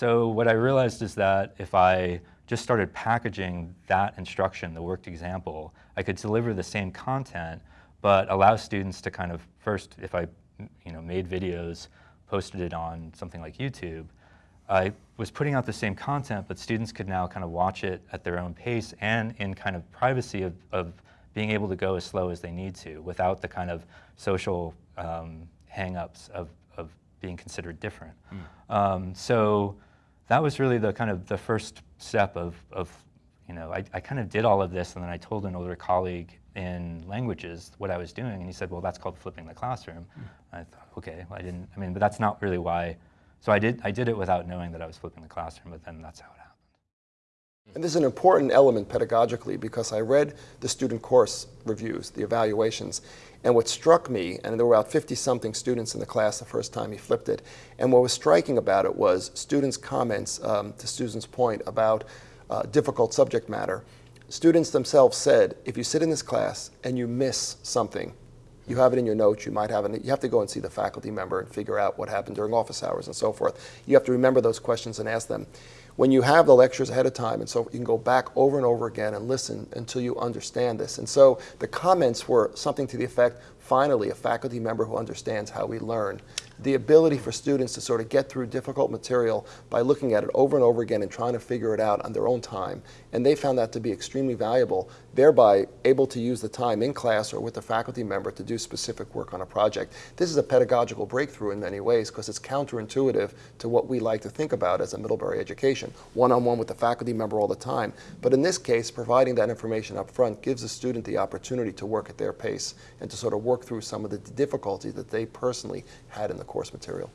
So what I realized is that if I just started packaging that instruction, the worked example, I could deliver the same content, but allow students to kind of first, if I you know, made videos, posted it on something like YouTube, I was putting out the same content, but students could now kind of watch it at their own pace and in kind of privacy of, of being able to go as slow as they need to without the kind of social um, hang-ups of, of being considered different. Mm. Um, so that was really the kind of the first step of, of you know, I, I kind of did all of this and then I told an older colleague in languages what I was doing and he said, well, that's called flipping the classroom. Mm. I thought, okay, well, I didn't, I mean, but that's not really why, so I did, I did it without knowing that I was flipping the classroom, but then that's how it. And this is an important element pedagogically because I read the student course reviews, the evaluations, and what struck me, and there were about 50-something students in the class the first time he flipped it, and what was striking about it was students' comments, um, to Susan's point, about uh, difficult subject matter. Students themselves said, if you sit in this class and you miss something, you have it in your notes, you might have it, you have to go and see the faculty member and figure out what happened during office hours and so forth. You have to remember those questions and ask them. When you have the lectures ahead of time, and so you can go back over and over again and listen until you understand this. And so the comments were something to the effect, finally, a faculty member who understands how we learn the ability for students to sort of get through difficult material by looking at it over and over again and trying to figure it out on their own time. And they found that to be extremely valuable, thereby able to use the time in class or with a faculty member to do specific work on a project. This is a pedagogical breakthrough in many ways because it's counterintuitive to what we like to think about as a Middlebury education, one-on-one -on -one with the faculty member all the time. But in this case, providing that information up front gives the student the opportunity to work at their pace and to sort of work through some of the difficulties that they personally had in the course material.